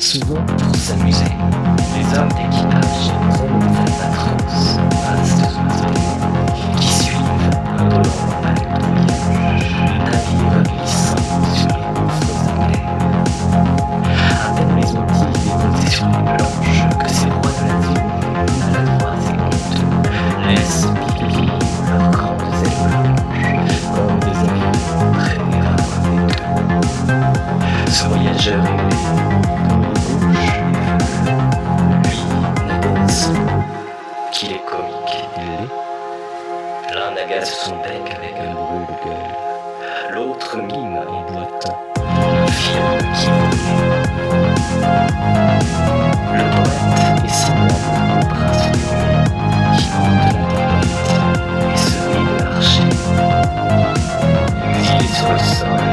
souvent pour s'amuser. Qu'il est comique. Il l'est. L'un agace son bec avec un brûle-gueule, l'autre mime en boitant. Le poète est semblable au prince du qui hante la tempête et se rit de l'archer. Il est sur le sol,